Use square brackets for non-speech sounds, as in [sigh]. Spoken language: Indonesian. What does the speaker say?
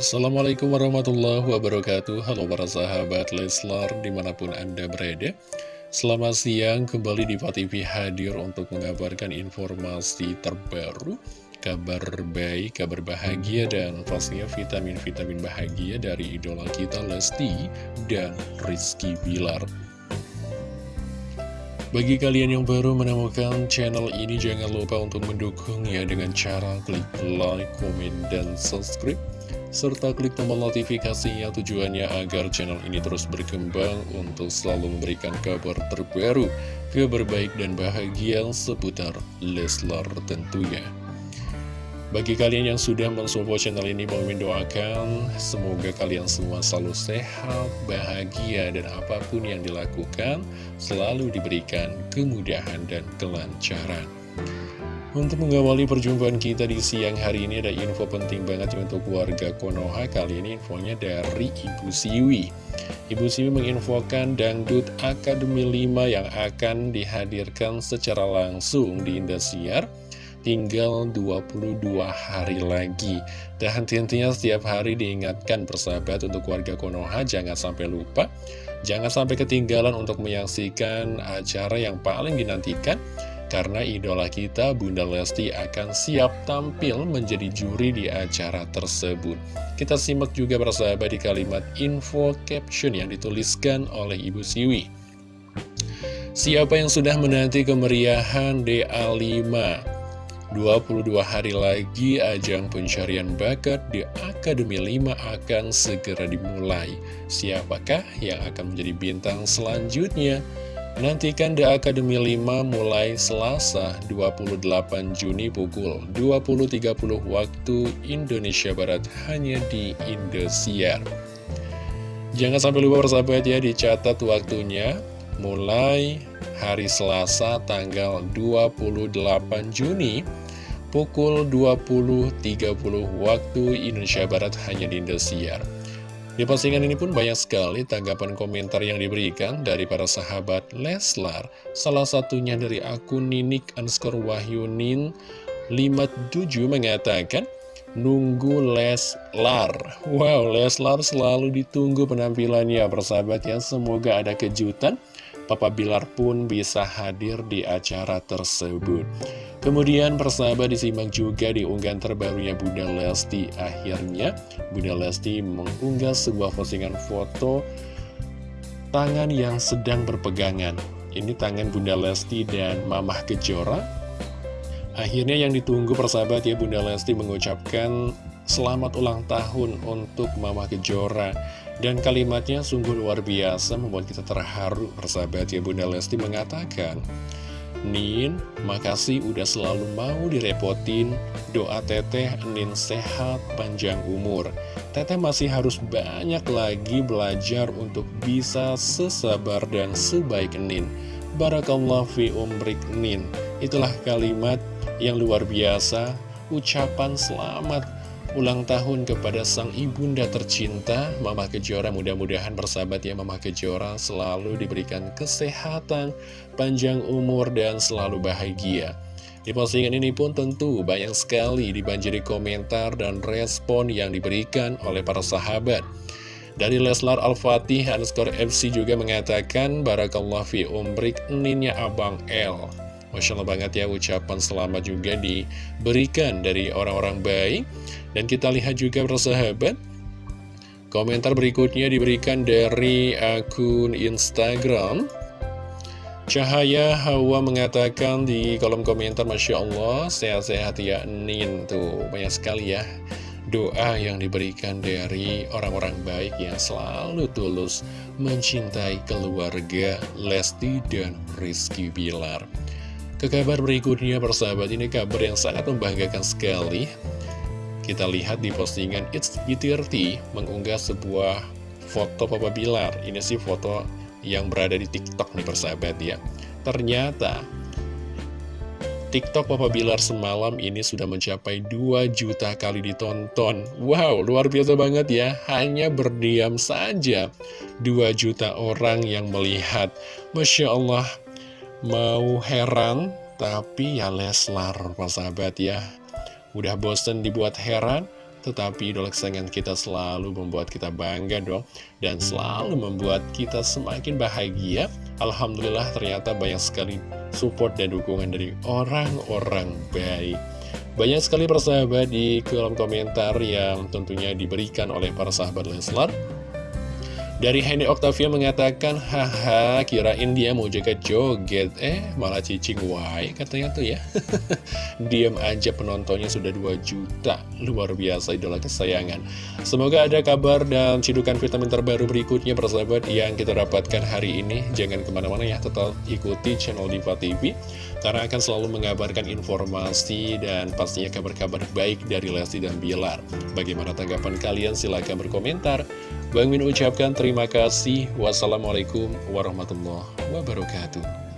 Assalamualaikum warahmatullahi wabarakatuh. Halo para sahabat Leslar di mana pun anda berada. Selamat siang kembali di TV hadir untuk mengabarkan informasi terbaru Kabar baik, kabar bahagia dan pastinya vitamin-vitamin bahagia dari idola kita Lesti dan Rizky Bilar. Bagi kalian yang baru menemukan channel ini, jangan lupa untuk mendukungnya dengan cara klik like, komen, dan subscribe serta klik tombol notifikasinya tujuannya agar channel ini terus berkembang untuk selalu memberikan kabar terbaru, kabar baik dan bahagia seputar Leslar tentunya. Bagi kalian yang sudah mensupport channel ini, mau mendoakan semoga kalian semua selalu sehat, bahagia, dan apa pun yang dilakukan selalu diberikan kemudahan dan kelancaran. Untuk mengawali perjumpaan kita di siang hari ini ada info penting banget untuk warga Konoha. Kali ini infonya dari Ibu Siwi. Ibu Siwi menginfokan Dangdut Akademi 5 yang akan dihadirkan secara langsung di Indosiar. Tinggal 22 hari lagi. Dan tentunya setiap hari diingatkan persahabat untuk warga Konoha Jangan sampai lupa. Jangan sampai ketinggalan untuk menyaksikan acara yang paling dinantikan karena idola kita Bunda Lesti akan siap tampil menjadi juri di acara tersebut. Kita simak juga bersahabat di kalimat info caption yang dituliskan oleh Ibu Siwi. Siapa yang sudah menanti kemeriahan DA5? 22 hari lagi ajang pencarian bakat di Akademi 5 akan segera dimulai. Siapakah yang akan menjadi bintang selanjutnya? Nantikan The Academy 5 mulai Selasa 28 Juni pukul 20.30 waktu Indonesia Barat hanya di Indosiar. Jangan sampai lupa persahabat ya dicatat waktunya mulai hari Selasa tanggal 28 Juni pukul 20.30 waktu Indonesia Barat hanya di Indosiar. Di postingan ini pun banyak sekali tanggapan komentar yang diberikan dari para sahabat Leslar. Salah satunya dari akun Ninik underscore Wahyunin 57 mengatakan, Nunggu Leslar. Wow, Leslar selalu ditunggu penampilannya, persahabat ya. Semoga ada kejutan. Papa Bilar pun bisa hadir di acara tersebut. Kemudian persahabat disimak juga di unggahan terbarunya Bunda Lesti Akhirnya. Bunda Lesti mengunggah sebuah postingan foto tangan yang sedang berpegangan. Ini tangan Bunda Lesti dan Mamah Kejora. Akhirnya yang ditunggu persahabat ya Bunda Lesti mengucapkan selamat ulang tahun untuk Mamah Kejora. Dan kalimatnya sungguh luar biasa membuat kita terharu persahabat ya Bunda Lesti mengatakan Nin, makasih udah selalu mau direpotin. Doa teteh, Nin sehat, panjang umur. Teteh masih harus banyak lagi belajar untuk bisa sesabar dan sebaik Nin. Barakallah fi umrik Nin. Itulah kalimat yang luar biasa, ucapan selamat ulang tahun kepada sang ibunda tercinta Mama Kejora mudah-mudahan bersahabat ya Mama Kejora. Selalu diberikan kesehatan panjang umur dan selalu bahagia. Di postingan ini pun tentu banyak sekali dibanjiri komentar dan respon yang diberikan oleh para sahabat. Dari Leslar Al-Fatih underscore FC juga mengatakan Barakallah fi umrik ninnya Abang L. Masya Allah banget ya ucapan selamat juga diberikan dari orang-orang baik Dan kita lihat juga persahabat Komentar berikutnya diberikan dari akun Instagram. Cahaya Hawa mengatakan di kolom komentar Masya Allah sehat-sehat ya Nin. Tuh banyak sekali ya doa yang diberikan dari orang-orang baik yang selalu tulus mencintai keluarga Lesti dan Rizky Bilar. Ke kabar berikutnya persahabat ini kabar yang sangat membanggakan sekali Kita lihat di postingan It's B30 mengunggah sebuah foto Papa Bilar. Ini sih foto yang berada di TikTok nih persahabat ya. Ternyata TikTok Papa Bilar semalam ini sudah mencapai 2 juta kali ditonton. Wow, luar biasa banget ya. Hanya berdiam saja 2 juta orang yang melihat. Masya Allah Mau heran, tapi ya Leslar, sahabat ya. Udah bosen dibuat heran, tetapi idola kesayangan kita selalu membuat kita bangga dong Dan selalu membuat kita semakin bahagia. Alhamdulillah ternyata banyak sekali support dan dukungan dari orang-orang baik. Banyak sekali persahabat di kolom komentar yang tentunya diberikan oleh para sahabat Leslar dari Henny Octavia mengatakan, haha kirain dia mau joget-joget, eh malah cicing wae katanya tuh ya. [laughs] Diam aja penontonnya sudah 2 juta, luar biasa idola kesayangan. Semoga ada kabar dan cidukan vitamin terbaru berikutnya persahabat yang kita dapatkan hari ini. Jangan ke mana-mana ya, tetap ikuti channel Diva TV, karena akan selalu mengabarkan informasi dan pastinya kabar-kabar baik dari Lesti dan Bilar. Bagaimana tanggapan kalian? Silahkan berkomentar. Bang Min ucapkan terima kasih. Wassalamualaikum warahmatullahi wabarakatuh.